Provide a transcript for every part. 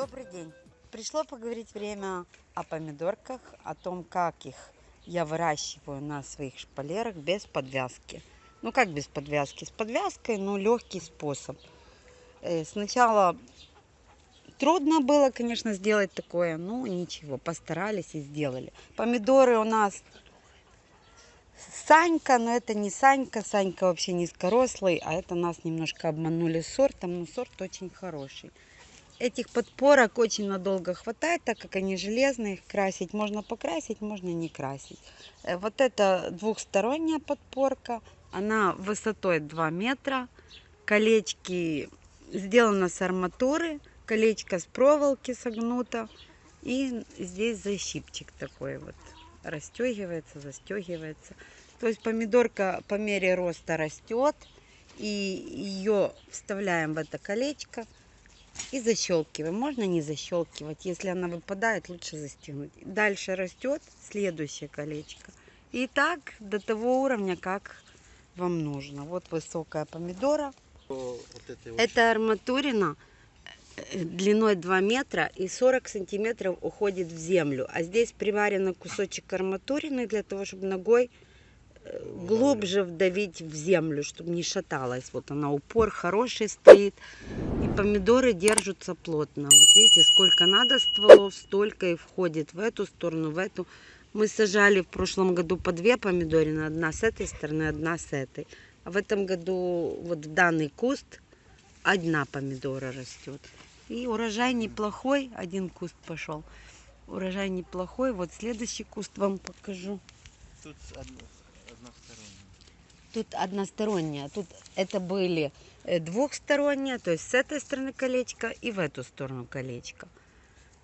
Добрый день. Пришло поговорить время о помидорках, о том, как их я выращиваю на своих шпалерах без подвязки. Ну как без подвязки? С подвязкой, но легкий способ. Э, сначала трудно было, конечно, сделать такое, но ничего, постарались и сделали. Помидоры у нас Санька, но это не Санька, Санька вообще низкорослый, а это нас немножко обманули сортом, но сорт очень хороший. Этих подпорок очень надолго хватает, так как они железные, их красить можно покрасить, можно не красить. Э, вот это двухсторонняя подпорка, она высотой 2 метра, колечки сделано с арматуры, колечко с проволоки согнуто, и здесь защипчик такой вот расстегивается, застегивается. То есть помидорка по мере роста растет, и ее вставляем в это колечко и защелкиваем. Можно не защелкивать, если она выпадает, лучше застегнуть. Дальше растет следующее колечко. И так до того уровня, как вам нужно. Вот высокая помидора. Вот это арматурина э, длиной 2 метра и 40 сантиметров уходит в землю. А здесь приварен кусочек арматурины для того, чтобы ногой глубже вдавить в землю, чтобы не шаталась. Вот она, упор хороший стоит. И помидоры держатся плотно. Вот видите, сколько надо стволов, столько и входит в эту сторону, в эту. Мы сажали в прошлом году по две помидорины. Одна с этой стороны, одна с этой. А в этом году вот в данный куст одна помидора растет. И урожай неплохой. Один куст пошел. Урожай неплохой. Вот следующий куст вам покажу. Тут односторонняя. Тут односторонняя. Тут это были э, двухсторонняя, то есть с этой стороны колечко и в эту сторону колечко.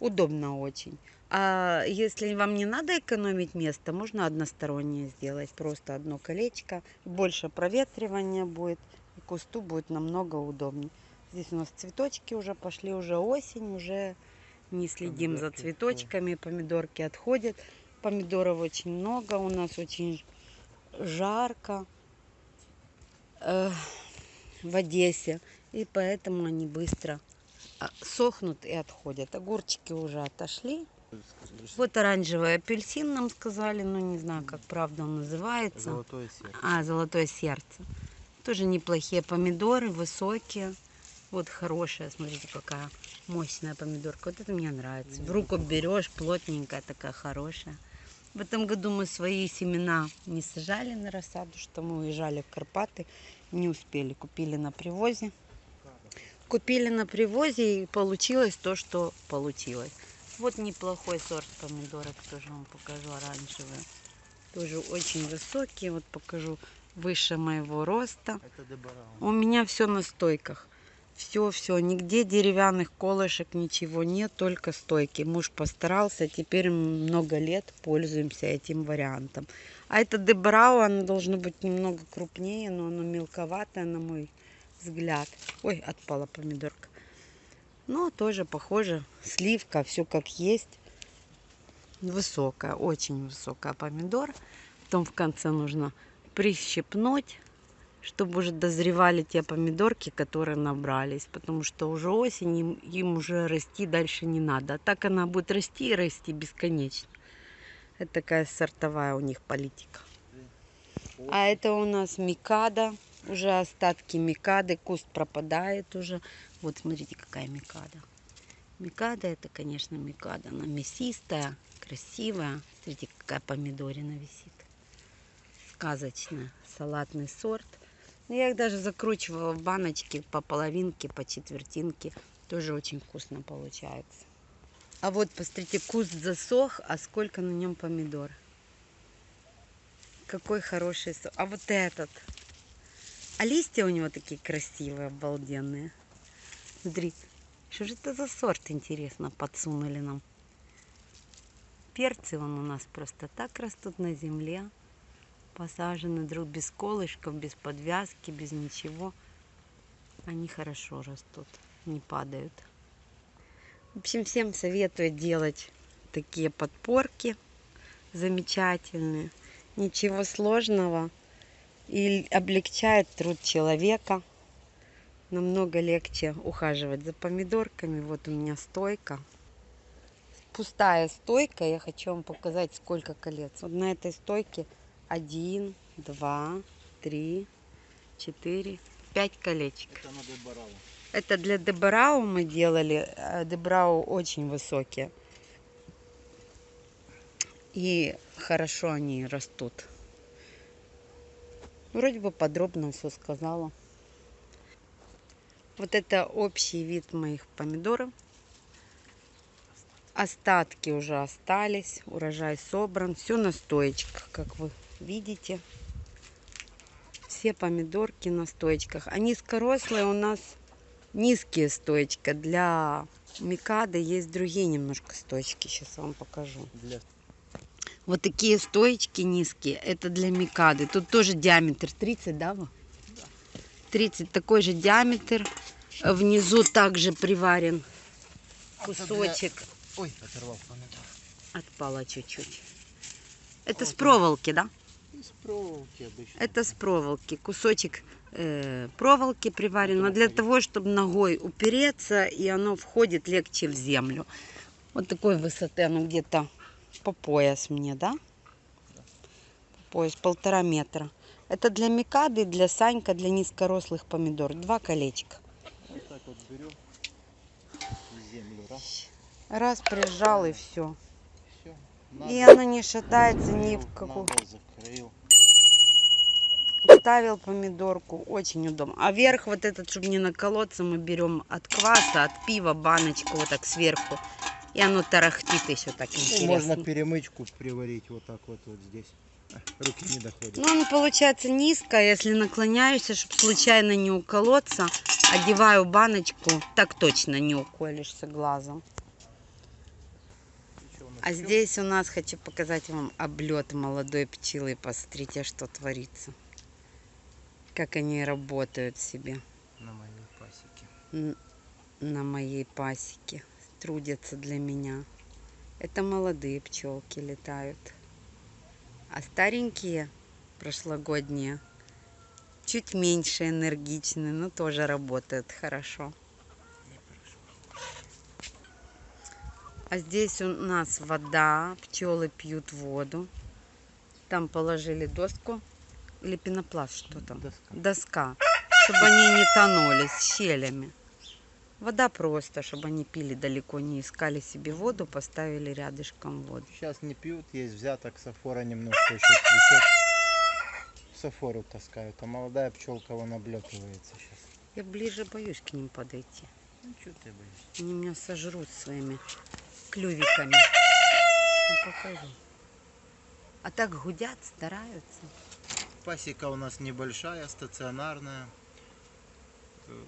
Удобно очень. А если вам не надо экономить место, можно одностороннее сделать. Просто одно колечко. Больше проветривания будет. И кусту будет намного удобнее. Здесь у нас цветочки уже пошли, уже осень, уже не следим Помидорки за цветочками. Помидорки отходят. Помидоров очень много. У нас очень жарко э, в Одессе. И поэтому они быстро а, сохнут и отходят. Огурчики уже отошли. Вот оранжевый апельсин нам сказали, но не знаю, как правда он называется. Золотое сердце. А, золотое сердце. Тоже неплохие помидоры, высокие. Вот хорошая, смотрите, какая мощная помидорка. Вот это мне нравится. В руку берешь, плотненькая такая, хорошая. В этом году мы свои семена не сажали на рассаду, что мы уезжали в Карпаты, не успели. Купили на привозе. Купили на привозе и получилось то, что получилось. Вот неплохой сорт помидорок, тоже вам покажу, оранжевые. Тоже очень высокие, вот покажу, выше моего роста. У меня все на стойках. Все, все, нигде деревянных колышек, ничего нет, только стойки. Муж постарался, теперь много лет пользуемся этим вариантом. А это Дебрау, оно должно быть немного крупнее, но оно мелковатое, на мой взгляд. Ой, отпала помидорка. Но тоже похоже, сливка, все как есть. Высокая, очень высокая помидор. Потом в конце нужно прищепнуть, чтобы уже дозревали те помидорки, которые набрались. Потому что уже осень, им, им уже расти дальше не надо. А так она будет расти и расти бесконечно. Это такая сортовая у них политика. А это у нас микада. Уже остатки микады. Куст пропадает уже. Вот смотрите, какая микада. Микада это, конечно, микада. Она мясистая, красивая. Смотрите, какая помидорина висит. Сказочная. Салатный сорт. Но я их даже закручивала в баночки по половинке, по четвертинке. Тоже очень вкусно получается. А вот, посмотрите, куст засох, а сколько на нем помидор. Какой хороший сок. А вот этот. А листья у него такие красивые, обалденные. Смотри, что же это за сорт, интересно, подсунули нам. Перцы вон у нас просто так растут на земле. Посажены друг без колышков, без подвязки, без ничего. Они хорошо растут, не падают. В общем, всем советую делать такие подпорки замечательные. Ничего сложного. И облегчает труд человека. намного легче ухаживать за помидорками. Вот у меня стойка. Пустая стойка. Я хочу вам показать, сколько колец. Вот на этой стойке один, два, три, четыре, пять колечек. Это на Дебарау. Это для Дебрау мы делали. э, Дебрау очень высокие. И хорошо они растут. Вроде бы подробно все сказала. Вот это общий вид моих помидоров. Остатки уже остались. Урожай собран. Все на стоечках, как вы видите. Все помидорки на стоечках. А низкорослые у нас низкие стоечка. Для микады есть другие немножко стоечки. Сейчас вам покажу. Для Вот такие стоечки низкие. Это для микады. Тут тоже диаметр 30, да? Ва? 30 такой же диаметр. Внизу также приварен кусочек. Ой, оторвал помидор. Отпало чуть-чуть. Это с проволоки, да? Из проволоки обычно. Это с проволоки. Кусочек э, проволоки приварен. Но для того, чтобы ногой упереться, и оно входит легче в землю. Вот такой высоты оно где-то по пояс мне, да? По пояс полтора метра. Это для микады, для санька, для низкорослых помидор. Два колечка. Вот так вот берем. Землю раз. Раз прижал и все. Все. И оно не шатается ни в какую. Закрыл. Ставил помидорку, очень удобно. А верх вот этот, чтобы не наколоться, мы берем от кваса, от пива баночку вот так сверху. И оно тарахтит еще так Ну, интересно. можно перемычку приварить вот так вот, вот здесь. Руки не доходят. Ну, оно получается низко, если наклоняешься, чтобы случайно не уколоться, одеваю баночку, так точно не уколешься глазом. А здесь у нас хочу показать вам облет молодой пчелы. Посмотрите, что творится. Как они работают себе. на моей пасеке. на моей пасеке. Трудятся для меня. Это молодые пчелки летают. А старенькие, прошлогодние, чуть меньше энергичны, но тоже работают хорошо. А здесь у нас вода, пчелы пьют воду. Там положили доску или пенопласт, что там? Доска. доска, чтобы они не тонули с щелями. Вода просто, чтобы они пили далеко, не искали себе воду, поставили рядышком воду. Сейчас не пьют, есть взяток, сафора немножко еще цветет. Сафору таскают, а молодая пчелка вон облетывается сейчас. Я ближе боюсь к ним подойти. Ну что ты боишься? Они меня сожрут своими клювиками. Ну, покажу. А так гудят, стараются. Пасека у нас небольшая, стационарная.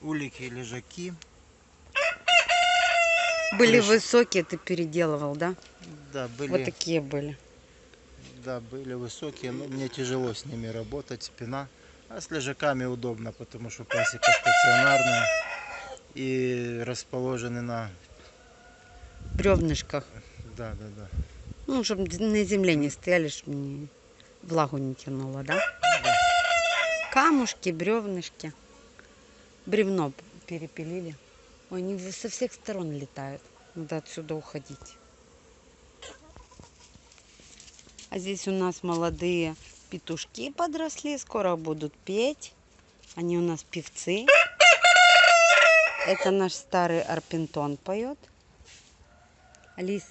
Улики, лежаки. Были Крыша. высокие, ты переделывал, да? Да, были, Вот такие были. да, были высокие, но мне тяжело с ними работать, спина. А с лежаками удобно, потому что пасека стационарная и расположены на... Бревнышках. Да, да, да. Ну, чтобы на земле не стояли, чтобы не- влагу не тянуло, да? Да. Камушки, бревнышки. Бревно перепилили. Ой, они со всех сторон летают. Надо отсюда уходить. А здесь у нас молодые петушки подросли. Скоро будут петь. Они у нас певцы. Это наш старый арпентон поет. Алис,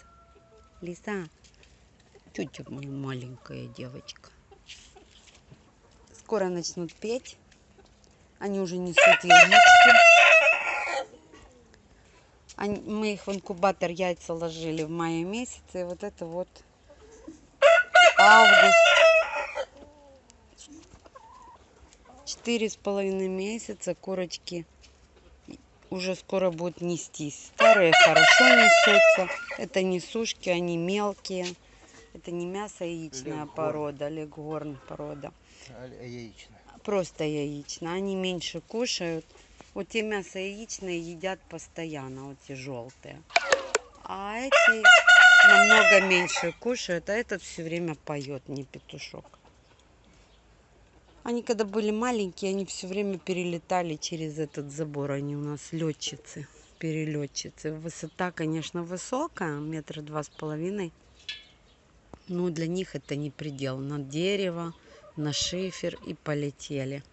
Лиса, тетя моя маленькая девочка. Скоро начнут петь. Они уже несут яички. Они- мы их в инкубатор яйца ложили в мае месяце. И вот это вот август. Четыре с половиной месяца курочки уже скоро будут нестись. Старые хорошо несутся. Это несушки, они мелкие. Это не мясо яичная Леггорн. порода, легорн порода. А Яичная. Просто яичная. Они меньше кушают. Вот те мясо яичные едят постоянно, вот те желтые. А эти намного меньше кушают, а этот все время поет, не петушок. Они когда были маленькие, они все время перелетали через этот забор. Они у нас летчицы, перелетчицы. Высота, конечно, высокая, метра два с половиной. Но для них это не предел. На дерево, на шифер и полетели.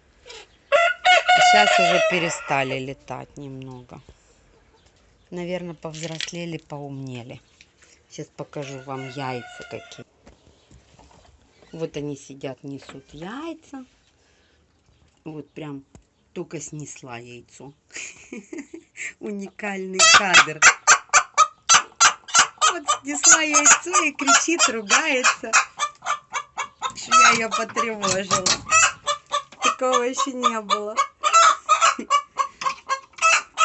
Сейчас уже перестали летать немного. Наверное, повзрослели, поумнели. Сейчас покажу вам яйца какие. Вот они сидят, несут яйца. Вот прям только снесла яйцо. Уникальный кадр. Вот снесла яйцо и кричит, ругается, что я ее потревожила. Такого еще не было.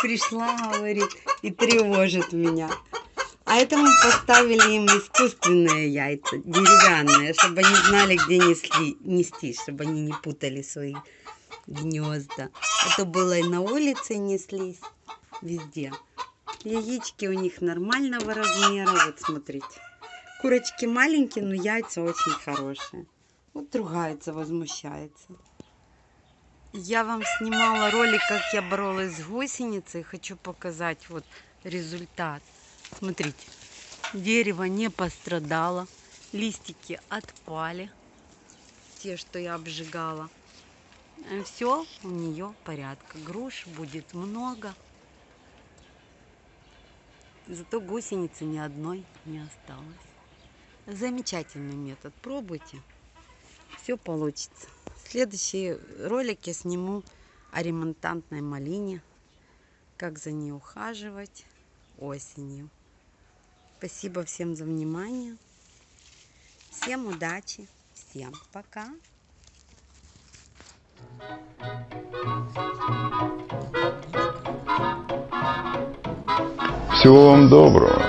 Пришла, говорит, и тревожит меня. А это мы поставили им искусственные яйца, деревянные, чтобы они знали, где несли, нести, чтобы они не путали свои гнезда. Это было и на улице неслись, везде. Яички у них нормального размера, вот смотрите. Курочки маленькие, но яйца очень хорошие. Вот ругается, возмущается. Я вам снимала ролик, как я боролась с гусеницей. Хочу показать вот результат. Смотрите, дерево не пострадало, листики отпали, те, что я обжигала. Все у нее порядка. Груш будет много. Зато гусеницы ни одной не осталось. Замечательный метод. Пробуйте. Все получится. Следующий ролик я сниму о ремонтантной малине. Как за ней ухаживать осенью. Спасибо всем за внимание. Всем удачи. Всем пока. Всего вам доброго.